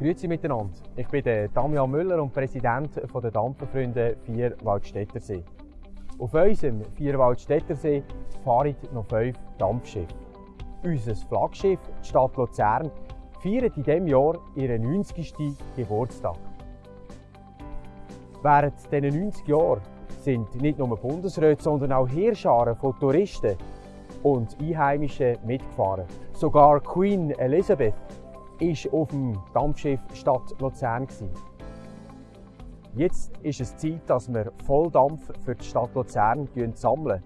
Grüezi miteinander. Ich bin Damian Müller und Präsident der Dampferfreunde Vierwaldstättersee. Auf unserem Vierwaldstättersee fahren noch fünf Dampfschiffe. Unser Flaggschiff, die Stadt Luzern, feiert in diesem Jahr ihren 90. Geburtstag. Während diesen 90 Jahren sind nicht nur Bundesräte, sondern auch Heerscharen von Touristen und Einheimischen mitgefahren. Sogar Queen Elizabeth war auf dem Dampfschiff Stadt Luzern. Jetzt ist es Zeit, dass wir Volldampf für die Stadt Luzern sammeln.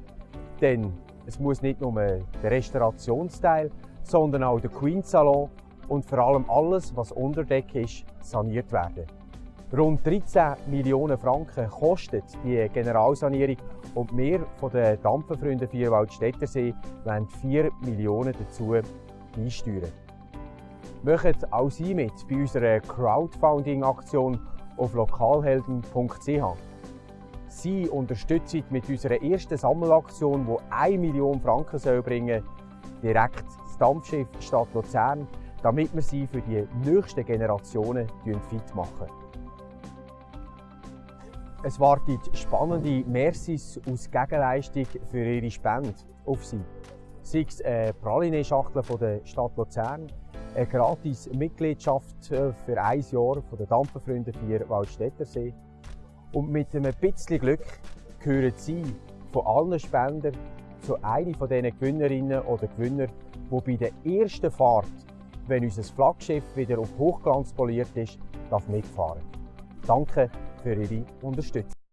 Denn es muss nicht nur der Restaurationsteil, sondern auch der Queen Salon und vor allem alles, was unter Deck ist, saniert werden. Rund 13 Millionen Franken kostet die Generalsanierung und wir von den Dampferfreunden Vierwaldstättersee wollen 4 Millionen dazu beisteuern. Machen auch Sie mit bei unserer Crowdfunding-Aktion auf lokalhelden.ch. Sie unterstützen mit unserer ersten Sammelaktion, die 1 Million Franken soll bringen direkt das Dampfschiff Stadt Luzern, damit wir sie für die nächsten Generationen fit machen. Es wartet spannende Mercis aus Gegenleistung für ihre Spende auf Sie. Sei es eine Praline-Schachtel der Stadt Luzern, eine gratis Mitgliedschaft äh, für ein Jahr von den Dampferfreunden für Waldstättersee. Und mit einem bisschen Glück gehören Sie von allen Spendern zu einer von diesen Gewinnerinnen oder Gewinner, die bei der ersten Fahrt, wenn unser Flaggschiff wieder auf Hochglanz poliert ist, mitfahren darf. Danke für Ihre Unterstützung.